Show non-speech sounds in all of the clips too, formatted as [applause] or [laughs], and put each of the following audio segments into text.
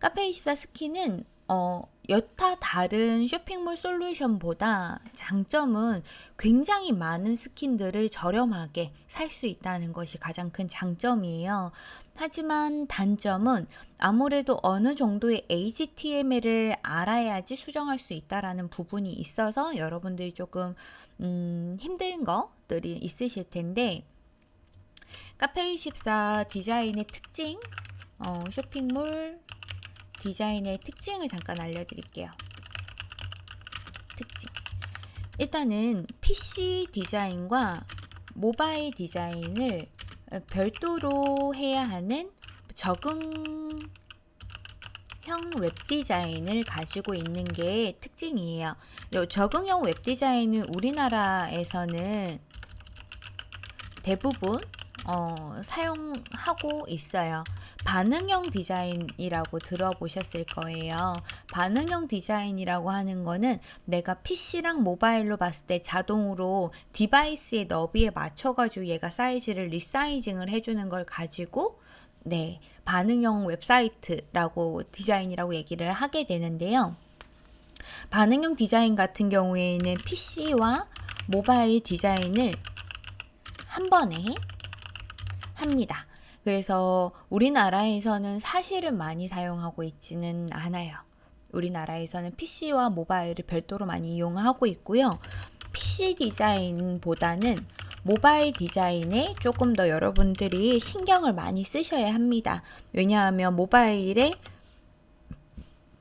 카페24 스킨은 어, 여타 다른 쇼핑몰 솔루션보다 장점은 굉장히 많은 스킨들을 저렴하게 살 수 있다는 것이 가장 큰 장점이에요. 하지만 단점은 아무래도 어느 정도의 HTML을 알아야지 수정할 수 있다라는 부분이 있어서 여러분들이 조금 음, 힘든 것들이 있으실 텐데 카페24 디자인의 특징 어, 쇼핑몰 디자인의 특징을 잠깐 알려드릴게요. 특징. 일단은 PC 디자인과 모바일 디자인을 별도로 해야 하는 적응형 웹 디자인을 가지고 있는 게 특징이에요. 적응형 웹 디자인은 우리나라에서는 대부분 어, 사용하고 있어요. 반응형 디자인이라고 들어보셨을 거예요. 반응형 디자인이라고 하는 거는 내가 PC랑 모바일로 봤을 때 자동으로 device의 너비에 맞춰가지고 얘가 사이즈를 resizing을 해주는 걸 가지고 네, 반응형 웹사이트라고 디자인이라고 얘기를 하게 되는데요. 반응형 디자인 같은 경우에는 PC와 모바일 디자인을 한 번에 합니다. 그래서 우리나라에서는 사실은 많이 사용하고 있지는 않아요. 우리나라에서는 PC와 모바일을 별도로 많이 이용하고 있고요. PC 디자인보다는 모바일 디자인에 조금 더 여러분들이 신경을 많이 쓰셔야 합니다. 왜냐하면 모바일에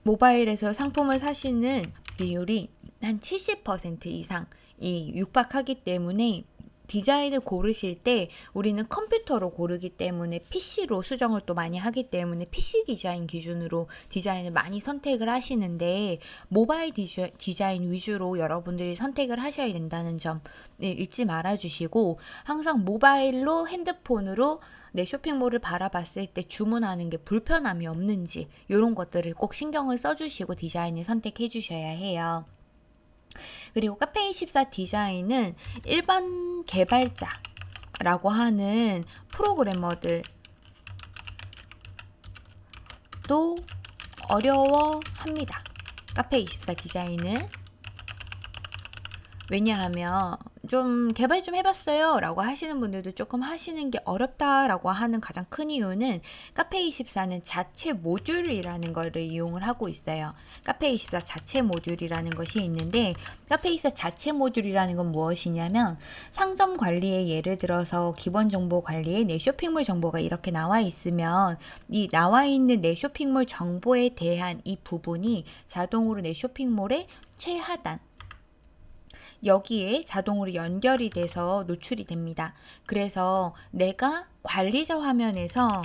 모바일에서 상품을 사시는 비율이 한 70% 이상이 육박하기 때문에 디자인을 고르실 때 우리는 컴퓨터로 고르기 때문에 PC로 수정을 또 많이 하기 때문에 PC 디자인 기준으로 디자인을 많이 선택을 하시는데 모바일 디자인 위주로 여러분들이 선택을 하셔야 된다는 점 네, 잊지 말아 주시고 항상 모바일로 핸드폰으로 내 쇼핑몰을 바라봤을 때 주문하는 게 불편함이 없는지 이런 것들을 꼭 신경을 써주시고 디자인을 선택해 주셔야 해요. 그리고 카페24 디자인은 일반 개발자라고 하는 프로그래머들 도 어려워합니다. 카페24 디자인은 왜냐하면 좀 개발 좀 해봤어요 라고 하시는 분들도 조금 하시는 게 어렵다라고 하는 가장 큰 이유는 카페24는 자체 모듈이라는 것을 이용을 하고 있어요. 카페24 자체 모듈이라는 것이 있는데 카페24 자체 모듈이라는 건 무엇이냐면 상점 관리에 예를 들어서 기본 정보 관리에 내 쇼핑몰 정보가 이렇게 나와 있으면 이 나와 있는 내 쇼핑몰 정보에 대한 이 부분이 자동으로 내 쇼핑몰의 최하단 여기에 자동으로 연결이 돼서 노출이 됩니다. 그래서 내가 관리자 화면에서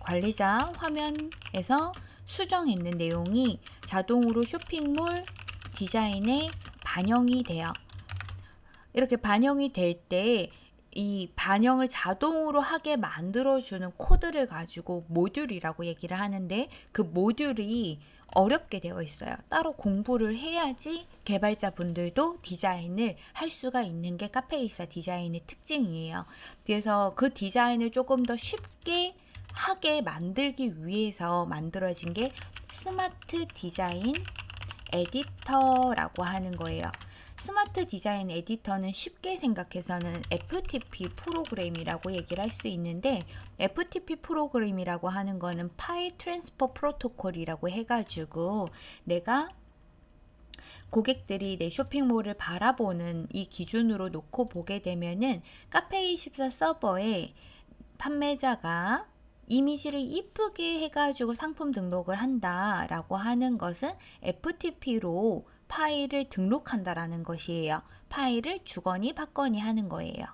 관리자 화면에서 수정했는 내용이 자동으로 쇼핑몰 디자인에 반영이 돼요. 이렇게 반영이 될 때 이 반영을 자동으로 하게 만들어주는 코드를 가지고 모듈이라고 얘기를 하는데 그 모듈이 어렵게 되어 있어요. 따로 공부를 해야지 개발자분들도 디자인을 할 수가 있는 게 카페이사 디자인의 특징이에요. 그래서 그 디자인을 조금 더 쉽게 하게 만들기 위해서 만들어진 게 스마트 디자인 에디터라고 하는 거예요. 스마트 디자인 에디터는 쉽게 생각해서는 FTP 프로그램이라고 얘기를 할 수 있는데 FTP 프로그램이라고 하는 거는 File Transfer Protocol이라고 해가지고 내가 고객들이 내 쇼핑몰을 바라보는 이 기준으로 놓고 보게 되면은 카페24 서버에 판매자가 이미지를 이쁘게 해가지고 상품 등록을 한다라고 하는 것은 FTP로 파일을 등록한다라는 것이에요. 파일을 주거니 받거니 하는 거예요.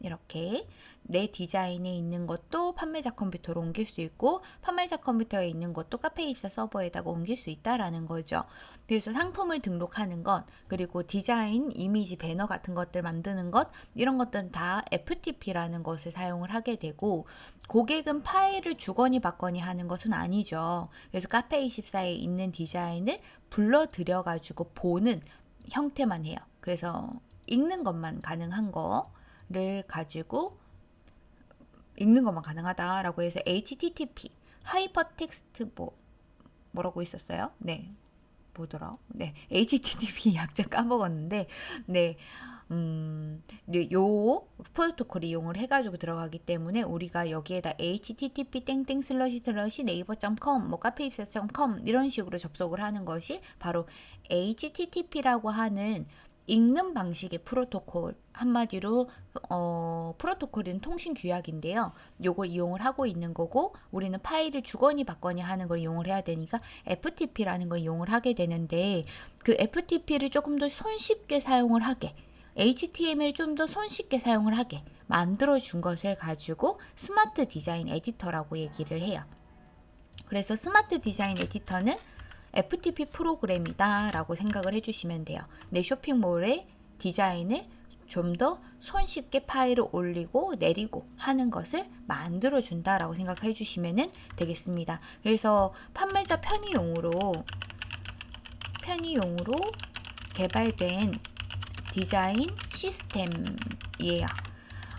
이렇게 내 디자인에 있는 것도 판매자 컴퓨터로 옮길 수 있고 판매자 컴퓨터에 있는 것도 카페 입사 서버에다가 옮길 수 있다라는 거죠. 그래서 상품을 등록하는 것 그리고 디자인, 이미지, 배너 같은 것들 만드는 것 이런 것들은 다 FTP라는 것을 사용을 하게 되고 고객은 파일을 주거니 받거니 하는 것은 아니죠. 그래서 카페24에 있는 디자인을 불러들여 가지고 보는 형태만 해요. 그래서 읽는 것만 가능한 거를 가지고 읽는 것만 가능하다라고 해서 HTTP Hypertext 뭐 뭐라고 있었어요? 네. 뭐더라? 네. HTTP [laughs] 약자 까먹었는데, 네. 음, 네, 요 프로토콜 이용을 해가지고 들어가기 때문에 우리가 여기에다 http 땡땡 슬러시 슬러시 네이버.com 뭐 카페 입사.com 이런 식으로 접속을 하는 것이 바로 http라고 하는 읽는 방식의 프로토콜 한마디로 어, 프로토콜은 통신 규약인데요. 요걸 이용을 하고 있는 거고 우리는 파일을 주거니 받거니 하는 걸 이용을 해야 되니까 FTP라는 걸 이용을 하게 되는데 그 FTP를 조금 더 손쉽게 사용을 하게 HTML을 좀더 손쉽게 사용을 하게 만들어 준 것을 가지고 스마트 디자인 에디터라고 얘기를 해요. 그래서 스마트 디자인 에디터는 FTP 프로그램이다 라고 생각을 해주시면 돼요. 내 쇼핑몰의 디자인을 좀 더 손쉽게 파일을 올리고 내리고 하는 것을 만들어 준다 라고 생각해 주시면 되겠습니다. 그래서 판매자 편의용으로 편의용으로 개발된 디자인 시스템이에요.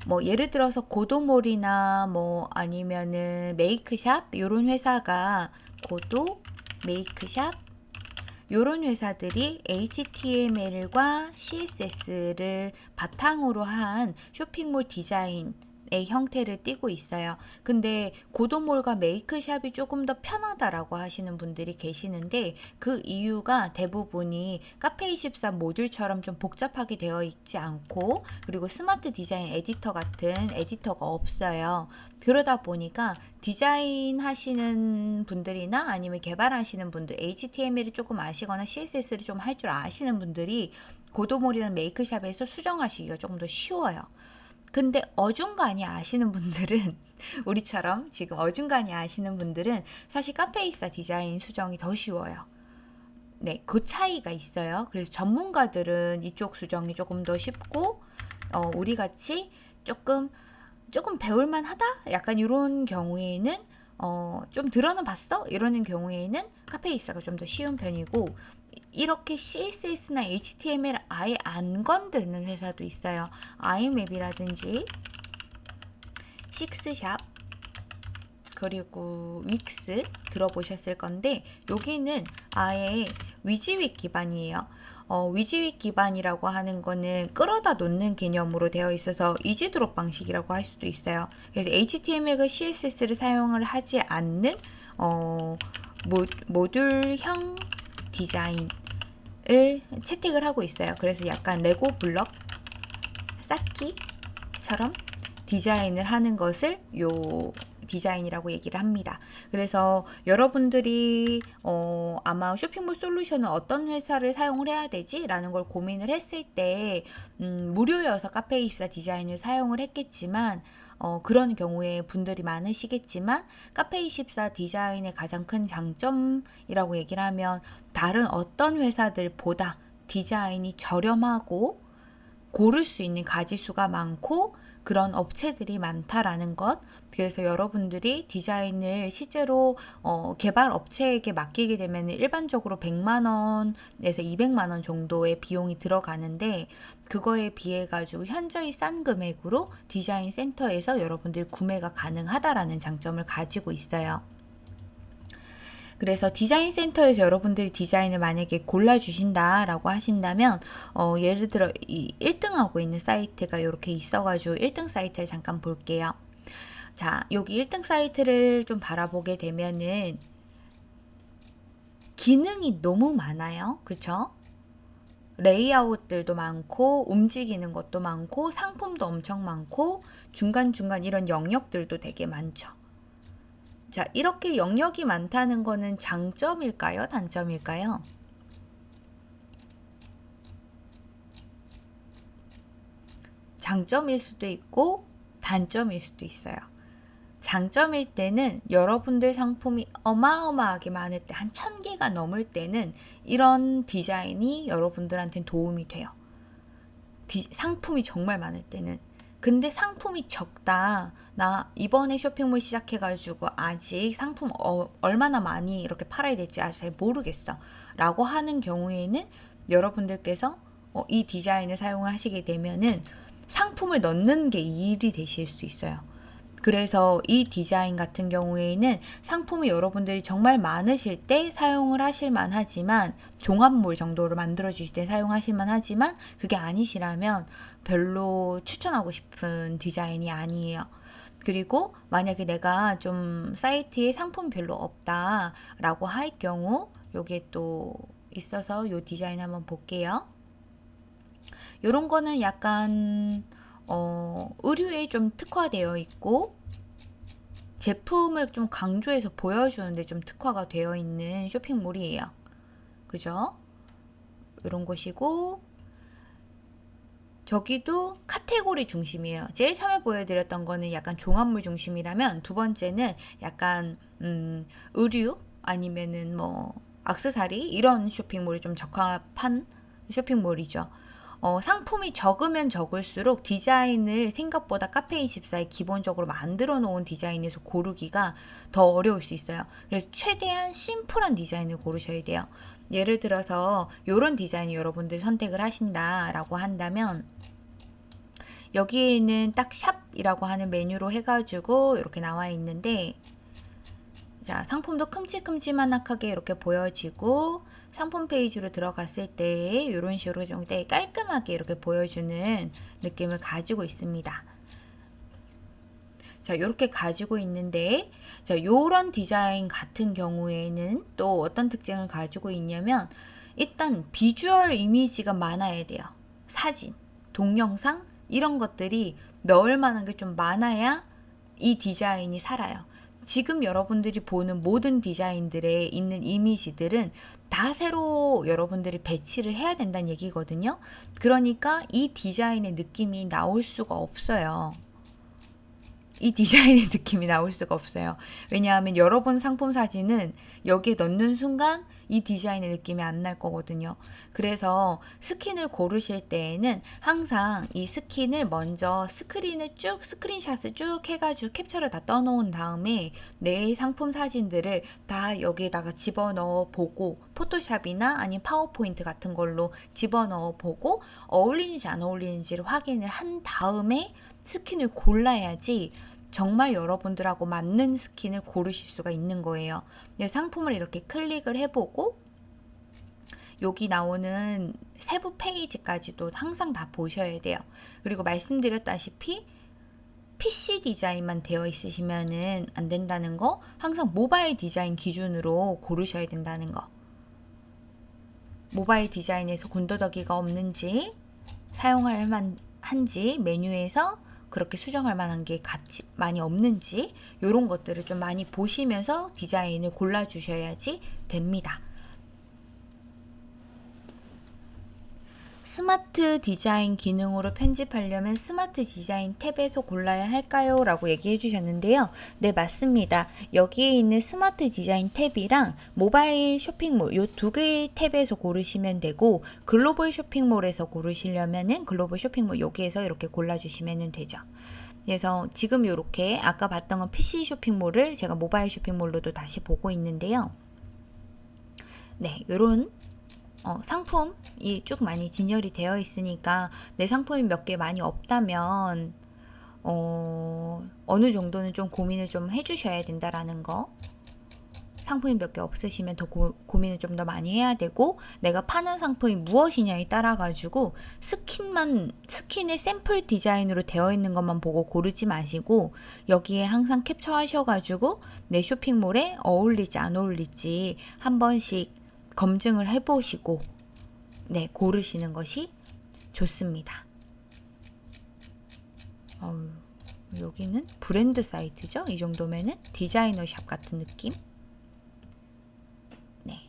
뭐 예를 들어서 고도몰이나 뭐 아니면은 메이크샵 이런 회사가 고도 메이크샵 이런 회사들이 HTML과 CSS를 바탕으로 한 쇼핑몰 디자인 의 형태를 띠고 있어요. 근데 고도몰과 메이크샵이 조금 더 편하다라고 하시는 분들이 계시는데 그 이유가 대부분이 카페24 모듈처럼 좀 복잡하게 되어 있지 않고 그리고 스마트 디자인 에디터 같은 에디터가 없어요. 그러다 보니까 디자인 하시는 분들이나 아니면 개발하시는 분들 HTML을 조금 아시거나 CSS를 좀 할 줄 아시는 분들이 고도몰이나 메이크샵에서 수정하시기가 조금 더 쉬워요. 근데 어중간히 아시는 분들은 [laughs] 우리처럼 지금 어중간히 아시는 분들은 사실 카페이사 디자인 수정이 더 쉬워요. 네, 그 차이가 있어요. 그래서 전문가들은 이쪽 수정이 조금 더 쉽고 어, 우리 같이 조금 조금 배울만 하다? 약간 이런 경우에는 어, 좀 들어는 봤어? 이러는 경우에는 카페 입사가 좀 더 쉬운 편이고 이렇게 CSS나 HTML 아예 안 건드는 회사도 있어요. 아이맵이라든지 식스샵 그리고 윅스 들어보셨을 건데 여기는 아예 위지윅 기반이에요. 어, WYSIWYG 기반이라고 하는 거는 끌어다 놓는 개념으로 되어 있어서 easy drop 방식이라고 할 수도 있어요. 그래서 HTML과 CSS를 사용을 하지 않는 어, 모, 모듈형 디자인 을 채택을 하고 있어요. 그래서 약간 레고 블럭 쌓기처럼 디자인을 하는 것을 요 디자인이라고 얘기를 합니다. 그래서 여러분들이 어, 아마 쇼핑몰 솔루션은 어떤 회사를 사용을 해야 되지? 라는 걸 고민을 했을 때 음, 무료여서 카페24 디자인을 사용을 했겠지만 어, 그런 경우에 분들이 많으시겠지만 카페24 디자인의 가장 큰 장점이라고 얘기를 하면 다른 어떤 회사들보다 디자인이 저렴하고 고를 수 있는 가지수가 많고 그런 업체들이 많다라는 것. 그래서 여러분들이 디자인을 실제로 어, 개발 업체에게 맡기게 되면 일반적으로 100만 원에서 200만 원 정도의 비용이 들어가는데 그거에 비해 가지고 현저히 싼 금액으로 디자인 센터에서 여러분들 구매가 가능하다라는 장점을 가지고 있어요. 그래서 디자인 센터에서 여러분들이 디자인을 만약에 골라주신다라고 하신다면 어, 예를 들어 이 1등하고 있는 사이트가 이렇게 있어가지고 1등 사이트를 잠깐 볼게요. 자 여기 1등 사이트를 좀 바라보게 되면은 기능이 너무 많아요. 그쵸? 레이아웃들도 많고 움직이는 것도 많고 상품도 엄청 많고 중간중간 이런 영역들도 되게 많죠. 자, 이렇게 영역이 많다는 거는 장점일까요? 단점일까요? 장점일 수도 있고 단점일 수도 있어요. 장점일 때는 여러분들 상품이 어마어마하게 많을 때, 한 천개가 넘을 때는 이런 디자인이 여러분들한테 도움이 돼요. 디, 상품이 정말 많을 때는. 근데 상품이 적다. 나 이번에 쇼핑몰 시작해가지고 아직 상품 어, 얼마나 많이 이렇게 팔아야 될지 아직 잘 모르겠어. 라고 하는 경우에는 여러분들께서 어, 이 디자인을 사용을 하시게 되면은 상품을 넣는 게 일이 되실 수 있어요. 그래서 이 디자인 같은 경우에는 상품이 여러분들이 정말 많으실 때 사용을 하실 만 하지만 종합물 정도로 만들어 주실 때 사용하실 만 하지만 그게 아니시라면 별로 추천하고 싶은 디자인이 아니에요. 그리고 만약에 내가 좀 사이트에 상품 별로 없다 라고 할 경우 요게 또 있어서 요 디자인 한번 볼게요. 요런 거는 약간 어, 의류에 좀 특화되어 있고 제품을 좀 강조해서 보여주는데 좀 특화가 되어 있는 쇼핑몰이에요. 그죠? 이런 곳이고 저기도 카테고리 중심이에요. 제일 처음에 보여드렸던 거는 약간 종합물 중심이라면 두 번째는 약간 음, 의류 아니면은 뭐 악세사리 이런 쇼핑몰이 좀 적합한 쇼핑몰이죠. 어, 상품이 적으면 적을수록 디자인을 생각보다 카페24에 기본적으로 만들어 놓은 디자인에서 고르기가 더 어려울 수 있어요. 그래서 최대한 심플한 디자인을 고르셔야 돼요. 예를 들어서 이런 디자인 여러분들 선택을 하신다라고 한다면 여기에는 딱 샵이라고 하는 메뉴로 해가지고 이렇게 나와 있는데 자 상품도 큼직큼직만하게 이렇게 보여지고 상품 페이지로 들어갔을 때 이런 식으로 좀 깔끔하게 이렇게 보여주는 느낌을 가지고 있습니다. 자, 이렇게 가지고 있는데, 자, 요런 디자인 같은 경우에는 또 어떤 특징을 가지고 있냐면, 일단 비주얼 이미지가 많아야 돼요. 사진, 동영상, 이런 것들이 넣을 만한 게 좀 많아야 이 디자인이 살아요. 지금 여러분들이 보는 모든 디자인들에 있는 이미지들은 다 새로 여러분들이 배치를 해야 된다는 얘기거든요. 그러니까 이 디자인의 느낌이 나올 수가 없어요. 이 디자인의 [laughs] 느낌이 나올 수가 없어요. 왜냐하면 여러분 상품 사진은 여기에 넣는 순간 이 디자인의 느낌이 안 날 거거든요. 그래서 스킨을 고르실 때에는 항상 이 스킨을 먼저 스크린을 쭉 스크린샷을 쭉 해가지고 캡처를 다 떠놓은 다음에 내 상품 사진들을 다 여기에다가 집어넣어 보고 포토샵이나 아니면 파워포인트 같은 걸로 집어넣어 보고 어울리는지 안 어울리는지를 확인을 한 다음에 스킨을 골라야지 정말 여러분들하고 맞는 스킨을 고르실 수가 있는 거예요. 상품을 이렇게 클릭을 해보고 여기 나오는 세부 페이지까지도 항상 다 보셔야 돼요. 그리고 말씀드렸다시피 PC 디자인만 되어 있으시면 안 된다는 거 항상 모바일 디자인 기준으로 고르셔야 된다는 거 모바일 디자인에서 군더더기가 없는지 사용할 만한지 메뉴에서 그렇게 수정할 만한 게 같이 많이 없는지 이런 것들을 좀 많이 보시면서 디자인을 골라 주셔야지 됩니다. 스마트 디자인 기능으로 편집하려면 스마트 디자인 탭에서 골라야 할까요? 라고 얘기해 주셨는데요. 네, 맞습니다. 여기에 있는 스마트 디자인 탭이랑 모바일 쇼핑몰 이 두 개의 탭에서 고르시면 되고 글로벌 쇼핑몰에서 고르시려면 은 글로벌 쇼핑몰 여기에서 이렇게 골라주시면 되죠. 그래서 지금 이렇게 아까 봤던 건 PC 쇼핑몰을 제가 모바일 쇼핑몰로도 다시 보고 있는데요. 네, 이런 어, 상품이 쭉 많이 진열이 되어 있으니까 내 상품이 몇 개 많이 없다면 어, 어느 정도는 좀 고민을 좀 해주셔야 된다라는 거. 상품이 몇 개 없으시면 더 고, 민을 좀 더 많이 해야 되고 내가 파는 상품이 무엇이냐에 따라 가지고 스킨만 스킨의 샘플 디자인으로 되어 있는 것만 보고 고르지 마시고 여기에 항상 캡처하셔 가지고 내 쇼핑몰에 어울리지 안 어울리지 한 번씩 검증을 해보시고 네 고르시는 것이 좋습니다. 어우, 여기는 브랜드 사이트죠. 이 정도면은 디자이너 샵 같은 느낌. 네.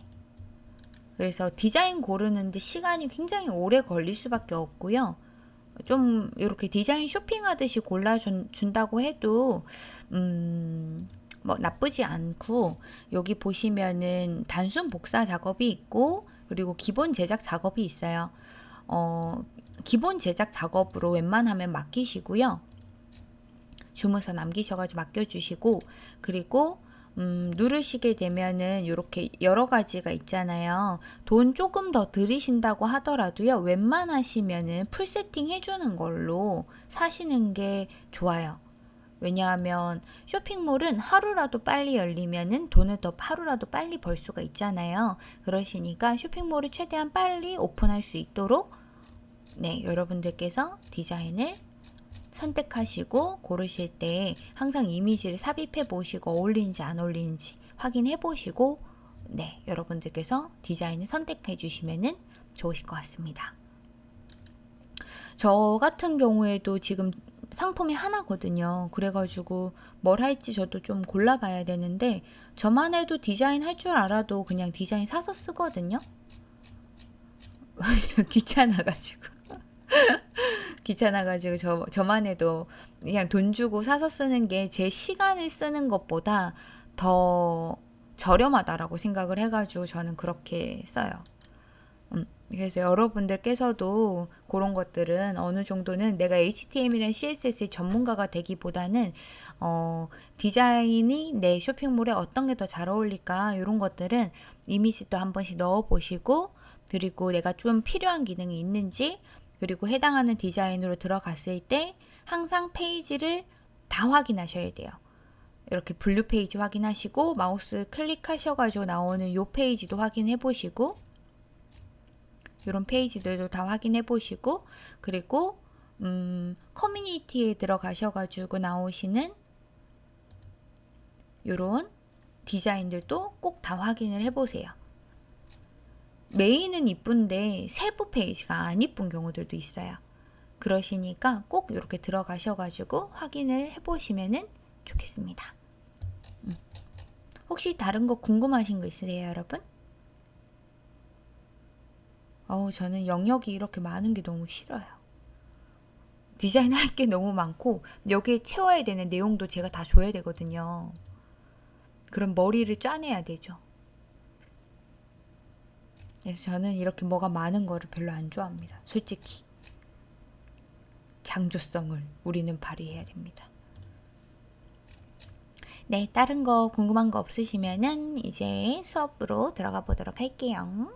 그래서 디자인 고르는데 시간이 굉장히 오래 걸릴 수밖에 없고요. 좀 이렇게 디자인 쇼핑하듯이 골라준다고 해도 음, 뭐 나쁘지 않고 여기 보시면은 단순 복사 작업이 있고 그리고 기본 제작 작업이 있어요. 어, 기본 제작 작업으로 웬만하면 맡기시고요. 주문서 남기셔가지고 맡겨주시고 그리고 음, 누르시게 되면은 이렇게 여러 가지가 있잖아요. 돈 조금 더 들이신다고 하더라도요. 웬만하시면은 풀 세팅 해주는 걸로 사시는 게 좋아요. 왜냐하면 쇼핑몰은 하루라도 빨리 열리면은 돈을 더 하루라도 빨리 벌 수가 있잖아요. 그러시니까 쇼핑몰을 최대한 빨리 오픈할 수 있도록 네, 여러분들께서 디자인을 선택하시고 고르실 때 항상 이미지를 삽입해 보시고 어울리는지 안 어울리는지 확인해 보시고 네, 여러분들께서 디자인을 선택해 주시면은 좋으실 것 같습니다. 저 같은 경우에도 지금 상품이 하나거든요. 그래가지고 뭘 할지 저도 좀 골라봐야 되는데 저만 해도 디자인 할 줄 알아도 그냥 디자인 사서 쓰거든요. [laughs] 귀찮아가지고 [laughs] 귀찮아가지고 저, 저만 해도 그냥 돈 주고 사서 쓰는 게 제 시간을 쓰는 것보다 더 저렴하다라고 생각을 해가지고 저는 그렇게 써요. 음, 그래서 여러분들께서도 그런 것들은 어느 정도는 내가 HTML이랑 CSS의 전문가가 되기보다는 어, 디자인이 내 쇼핑몰에 어떤 게 더 잘 어울릴까 이런 것들은 이미지도 한 번씩 넣어 보시고 그리고 내가 좀 필요한 기능이 있는지 그리고 해당하는 디자인으로 들어갔을 때 항상 페이지를 다 확인하셔야 돼요. 이렇게 분류 페이지 확인하시고 마우스 클릭하셔가지고 나오는 요 페이지도 확인해 보시고 이런 페이지들도 다 확인해 보시고 그리고 음, 커뮤니티에 들어가셔가지고 나오시는 이런 디자인들도 꼭 다 확인을 해보세요. 메인은 이쁜데 세부 페이지가 안 이쁜 경우들도 있어요. 그러시니까 꼭 이렇게 들어가셔가지고 확인을 해보시면 좋겠습니다. 음. 혹시 다른 거 궁금하신 거 있으세요, 여러분? 어우, 저는 영역이 이렇게 많은 게 너무 싫어요. 디자인 할 게 너무 많고, 여기에 채워야 되는 내용도 제가 다 줘야 되거든요. 그럼 머리를 짜내야 되죠. 그래서 저는 이렇게 뭐가 많은 거를 별로 안 좋아합니다. 솔직히. 장조성을 우리는 발휘해야 됩니다. 네, 다른 거 궁금한 거 없으시면은 이제 수업으로 들어가 보도록 할게요.